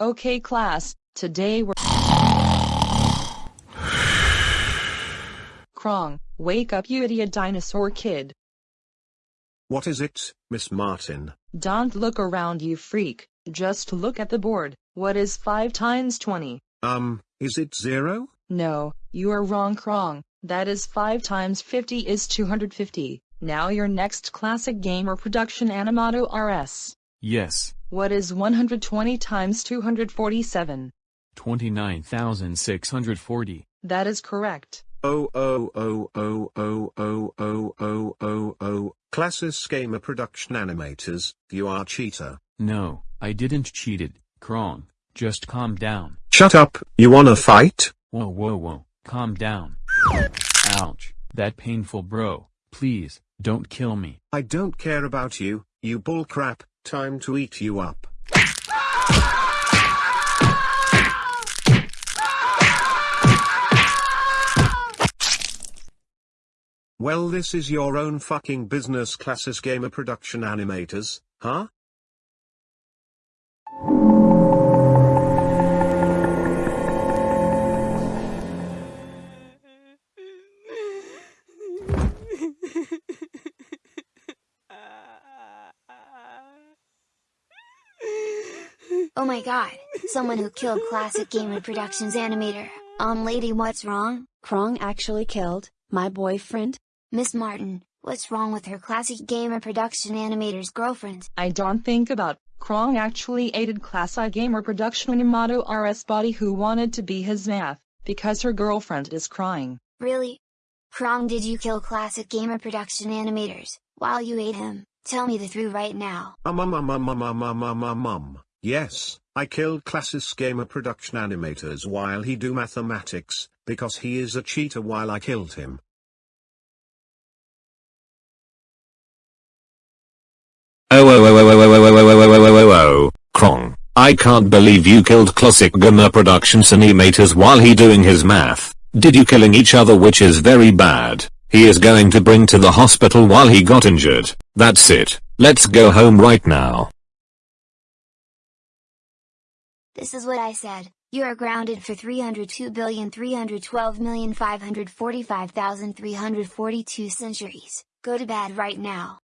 Okay class, today we're Krong, wake up you idiot dinosaur kid. What is it, Miss Martin? Don't look around you freak, just look at the board. What is 5 times 20? Um, is it zero? No, you are wrong Krong. That is 5 times 50 is 250. Now your next classic gamer production Animators. Yes, What is 120 times 247? 29,640. That is correct. Oh oh oh oh oh oh oh oh oh oh. Classes Gamer Production Animators, you are cheater. No, I didn't cheated, Krong. Just calm down. Shut up, you wanna fight? Whoa whoa whoa, calm down. Ouch, that painful bro. Please, don't kill me. I don't care about you, you bullcrap, time to eat you up. Well this is your own fucking business classes gamer production animators, huh? Oh my god, someone who killed Classic Gamer Productions animator. Um lady what's wrong? Krong actually killed my boyfriend. Miss Martin, what's wrong with her Classic Gamer Production animator's girlfriend? I don't think about Krong actually aided Classic Gamer Production Animators body who wanted to be his math, because her girlfriend is crying. Really? Krong did you kill Classic Gamer Production animators, while you ate him? Tell me the truth right now. Um um um um um um um um um um. Yes, I killed Classes Gamer Production Animators while he do mathematics, because he is a cheater while I killed him. Oh oh oh oh oh oh oh oh oh oh oh oh oh Krong, I can't believe you killed Classic Gamer Productions animators while he doing his math. Did you killing each other which is very bad. He is going to bring to the hospital while he got injured. That's it. Let's go home right now. This is what I said. You are grounded for 302,312,545,342 centuries. Go to bed right now.